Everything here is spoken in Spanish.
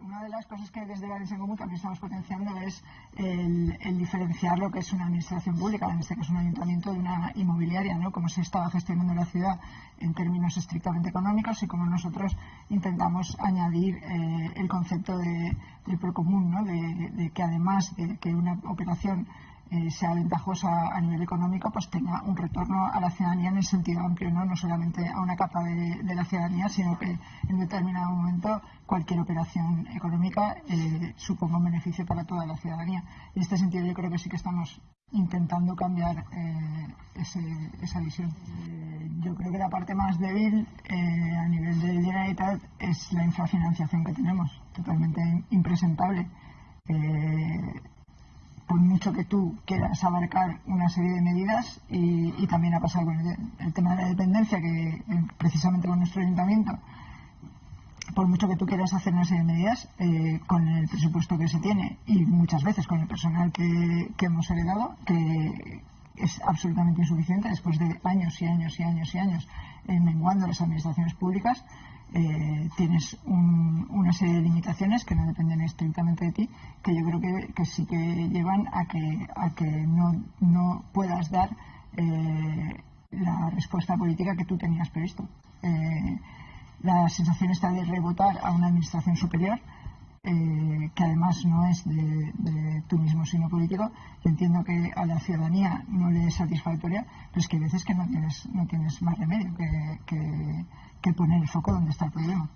una de las cosas que desde Valencia en Común también estamos potenciando es el, diferenciar lo que es una administración pública, en este caso un ayuntamiento, de una inmobiliaria, ¿no? Cómo se estaba gestionando la ciudad en términos estrictamente económicos y cómo nosotros intentamos añadir eh, el concepto de, del procomún, ¿no? de que además de que una operación eh, sea ventajosa a nivel económico, pues tenga un retorno a la ciudadanía en el sentido amplio, no, no solamente a una capa de, la ciudadanía, sino que en determinado momento cualquier operación económica eh, suponga un beneficio para toda la ciudadanía. En este sentido yo creo que sí que estamos intentando cambiar eh, esa visión. yo creo que la parte más débil a nivel de Generalitat es la infrafinanciación que tenemos, totalmente impresentable por mucho que tú quieras abarcar una serie de medidas y, también ha pasado con el, tema de la dependencia que eh, precisamente con nuestro ayuntamiento por mucho que tú quieras hacer una serie de medidas eh, con el presupuesto que se tiene y muchas veces con el personal que, que hemos heredado que es absolutamente insuficiente después de años y años y años y años eh, menguando las administraciones públicas eh, tienes una serie de limitaciones que no dependen estrictamente de ti, que yo creo que, sí que llevan a que, a que no, no puedas dar eh, la respuesta política que tú tenías previsto. La sensación está de rebotar a una administración superior que además no es de, tú mismo sino político, entiendo que a la ciudadanía no le es satisfactoria, pero es que hay veces que no tienes, no tienes más remedio que, que, que poner el foco donde está el problema.